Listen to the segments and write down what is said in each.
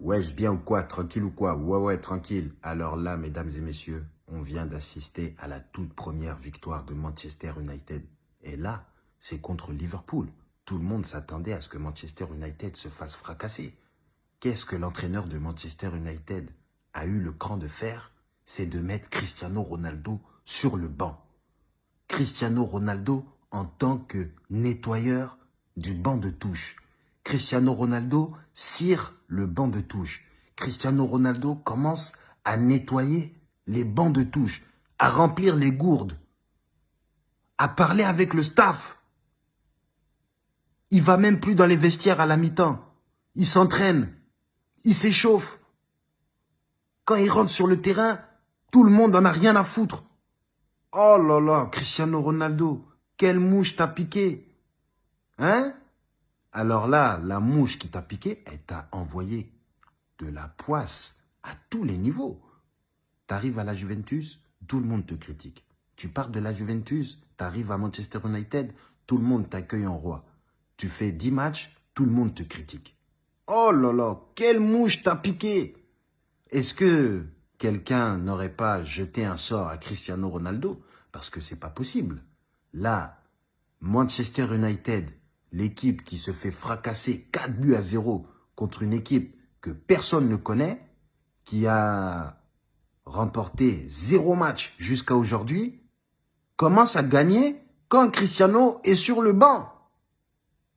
Wesh, bien ou quoi Tranquille ou quoi? Ouais, ouais, tranquille. Alors là, mesdames et messieurs, on vient d'assister à la toute première victoire de Manchester United. Et là, c'est contre Liverpool. Tout le monde s'attendait à ce que Manchester United se fasse fracasser. Qu'est-ce que l'entraîneur de Manchester United a eu le cran de faire? C'est de mettre Cristiano Ronaldo sur le banc. Cristiano Ronaldo en tant que nettoyeur du banc de touche. Cristiano Ronaldo cire le banc de touche. Cristiano Ronaldo commence à nettoyer les bancs de touche, à remplir les gourdes, à parler avec le staff. Il va même plus dans les vestiaires à la mi-temps. Il s'entraîne, il s'échauffe. Quand il rentre sur le terrain, tout le monde en a rien à foutre. Oh là là, Cristiano Ronaldo, quelle mouche t'a piqué Hein? Alors là, la mouche qui t'a piqué, elle t'a envoyé de la poisse à tous les niveaux. Tu arrives à la Juventus, tout le monde te critique. Tu pars de la Juventus, tu arrives à Manchester United, tout le monde t'accueille en roi. Tu fais 10 matchs, tout le monde te critique. Oh là là, quelle mouche t'a piqué Est-ce que quelqu'un n'aurait pas jeté un sort à Cristiano Ronaldo? Parce que c'est pas possible. Là, Manchester United, l'équipe qui se fait fracasser 4 buts à 0 contre une équipe que personne ne connaît, qui a remporté zéro match jusqu'à aujourd'hui, commence à gagner quand Cristiano est sur le banc.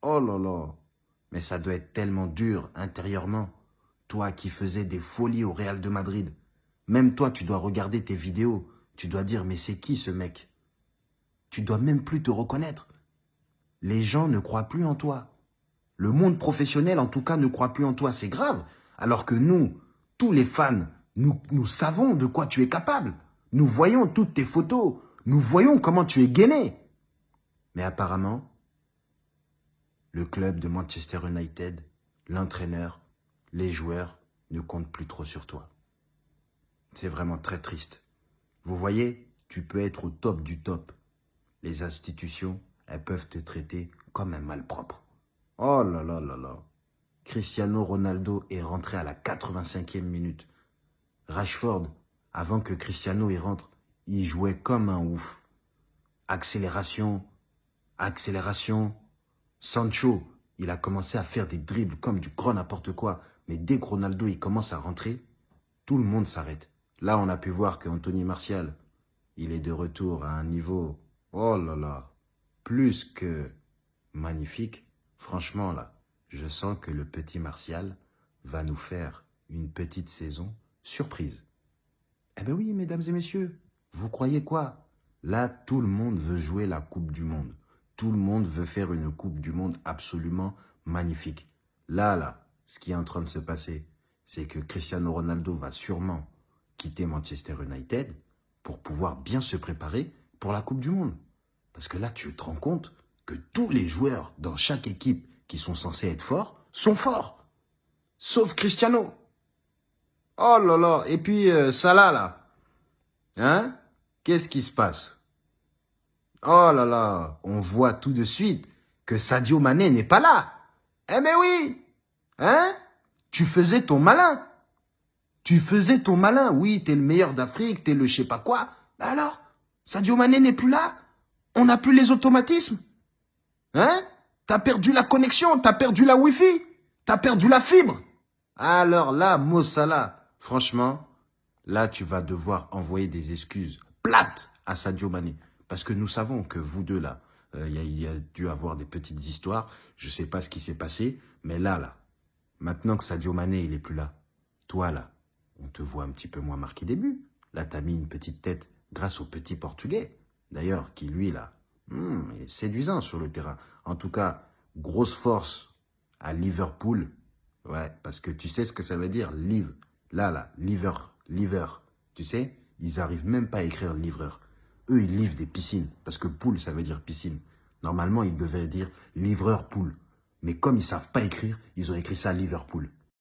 Oh là là, mais ça doit être tellement dur intérieurement. Toi qui faisais des folies au Real de Madrid, même toi tu dois regarder tes vidéos, tu dois dire mais c'est qui ce mec? Tu dois même plus te reconnaître les gens ne croient plus en toi. Le monde professionnel, en tout cas, ne croit plus en toi. C'est grave. Alors que nous, tous les fans, nous, nous savons de quoi tu es capable. Nous voyons toutes tes photos. Nous voyons comment tu es gainé. Mais apparemment, le club de Manchester United, l'entraîneur, les joueurs ne comptent plus trop sur toi. C'est vraiment très triste. Vous voyez, tu peux être au top du top. Les institutions elles peuvent te traiter comme un malpropre. Oh là là là là. Cristiano Ronaldo est rentré à la 85e minute. Rashford, avant que Cristiano y rentre, il jouait comme un ouf. Accélération, accélération. Sancho, il a commencé à faire des dribbles comme du grand n'importe quoi. Mais dès que Ronaldo il commence à rentrer, tout le monde s'arrête. Là, on a pu voir qu'Anthony Martial, il est de retour à un niveau... Oh là là plus que magnifique. Franchement, là, je sens que le petit Martial va nous faire une petite saison surprise. Eh bien oui, mesdames et messieurs, vous croyez quoi? Là, tout le monde veut jouer la Coupe du Monde. Tout le monde veut faire une Coupe du Monde absolument magnifique. Là, là, ce qui est en train de se passer, c'est que Cristiano Ronaldo va sûrement quitter Manchester United pour pouvoir bien se préparer pour la Coupe du Monde. Parce que là, tu te rends compte que tous les joueurs dans chaque équipe qui sont censés être forts sont forts. Sauf Cristiano. Oh là là. Et puis euh, Salah, là. Hein? Qu'est-ce qui se passe? Oh là là. On voit tout de suite que Sadio Mané n'est pas là. Eh mais oui Hein? Tu faisais ton malin. Tu faisais ton malin. Oui, t'es le meilleur d'Afrique, t'es le je sais pas quoi. alors? Sadio Mané n'est plus là on n'a plus les automatismes. Hein? T'as perdu la connexion, t'as perdu la Wi-Fi, t'as perdu la fibre. Alors là, Mossala, franchement, là, tu vas devoir envoyer des excuses plates à Sadio Mané. Parce que nous savons que vous deux, là, euh, il y, a dû avoir des petites histoires. Je ne sais pas ce qui s'est passé, mais là, là, maintenant que Sadio Mané, il est plus là, toi, là, on te voit un petit peu moins marqué des buts. Là, t'as mis une petite tête grâce au petit Portugais d'ailleurs, qui lui, là, hmm, est séduisant sur le terrain. En tout cas, grosse force à Liverpool. Ouais, parce que tu sais ce que ça veut dire, live. Là, là, liver, liver. Tu sais, ils arrivent même pas à écrire livreur. Eux, ils livrent des piscines, parce que poule, ça veut dire piscine. Normalement, ils devaient dire livreur poule. Mais comme ils savent pas écrire, ils ont écrit ça Liverpool.